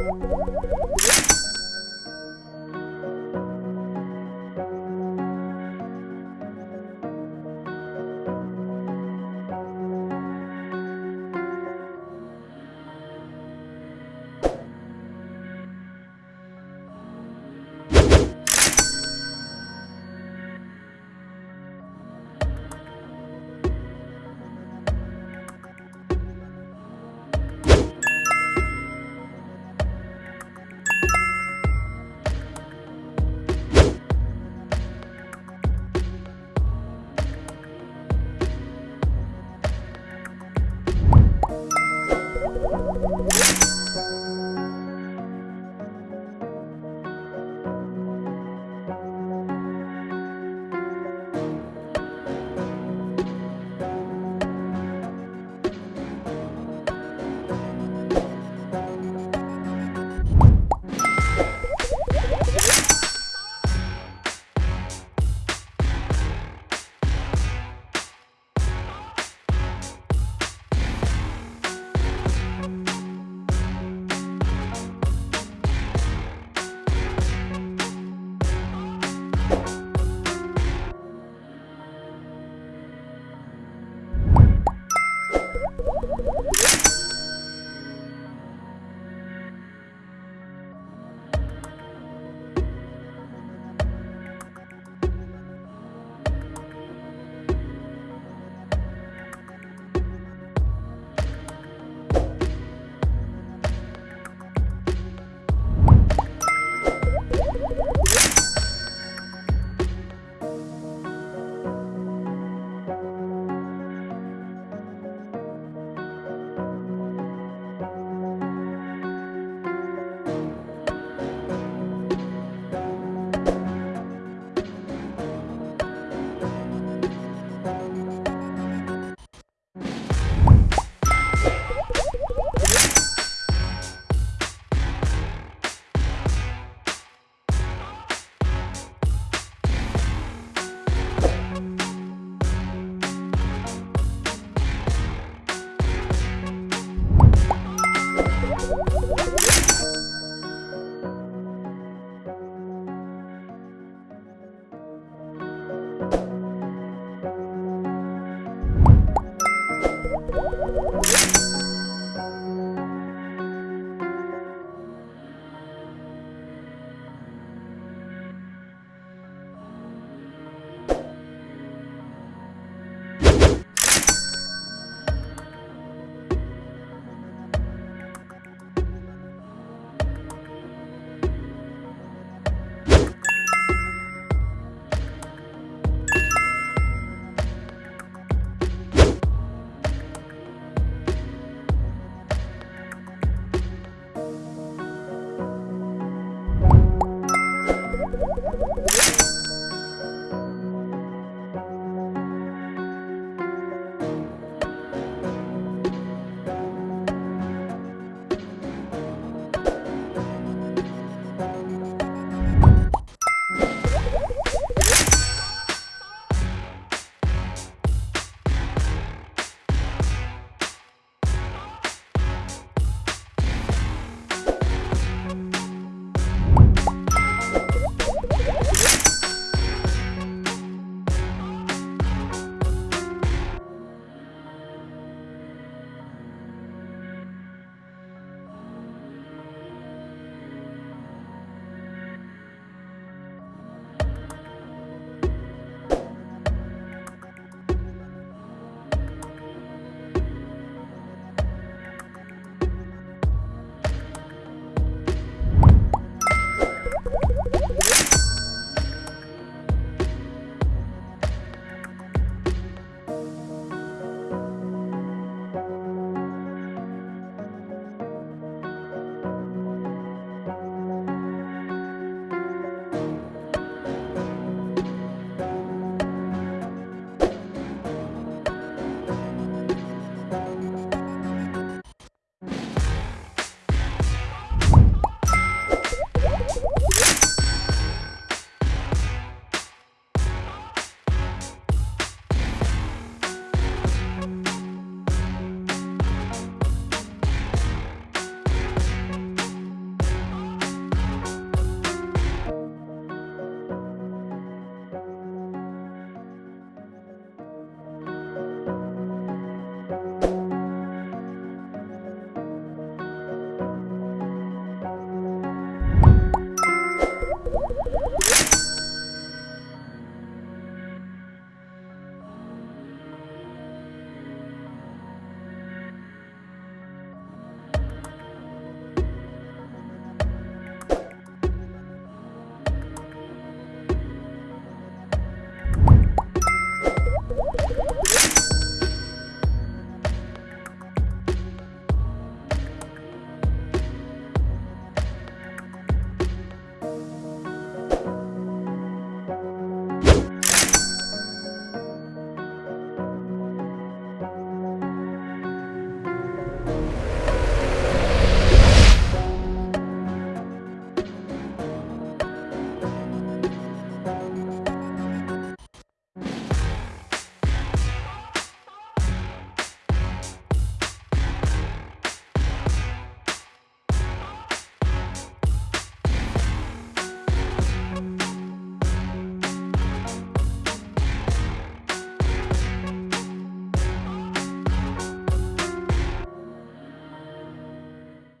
안녕